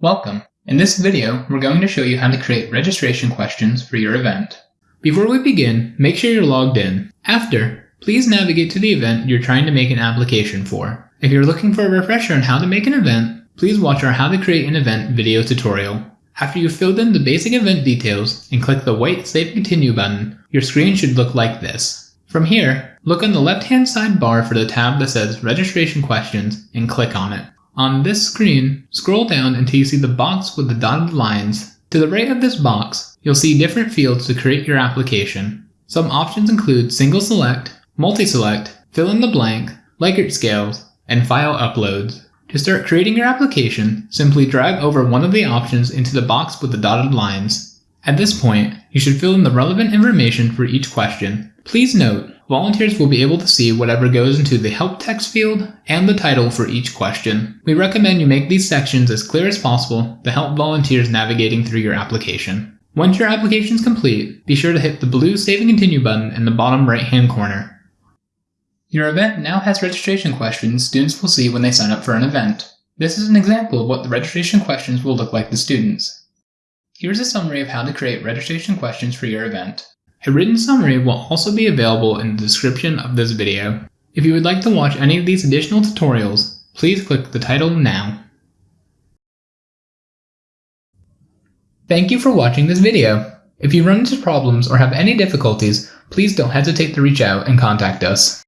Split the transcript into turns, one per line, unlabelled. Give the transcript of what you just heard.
Welcome. In this video, we're going to show you how to create registration questions for your event. Before we begin, make sure you're logged in. After, please navigate to the event you're trying to make an application for. If you're looking for a refresher on how to make an event, please watch our How to Create an Event video tutorial. After you've filled in the basic event details and click the white Save Continue button, your screen should look like this. From here, look on the left-hand side bar for the tab that says Registration Questions and click on it. On this screen, scroll down until you see the box with the dotted lines. To the right of this box, you'll see different fields to create your application. Some options include single select, multi-select, fill in the blank, Likert scales, and file uploads. To start creating your application, simply drag over one of the options into the box with the dotted lines. At this point, you should fill in the relevant information for each question. Please note, volunteers will be able to see whatever goes into the help text field and the title for each question. We recommend you make these sections as clear as possible to help volunteers navigating through your application. Once your application is complete, be sure to hit the blue Save and Continue button in the bottom right hand corner. Your event now has registration questions students will see when they sign up for an event. This is an example of what the registration questions will look like to students. Here's a summary of how to create registration questions for your event. A written summary will also be available in the description of this video. If you would like to watch any of these additional tutorials, please click the title now. Thank you for watching this video. If you run into problems or have any difficulties, please don't hesitate to reach out and contact us.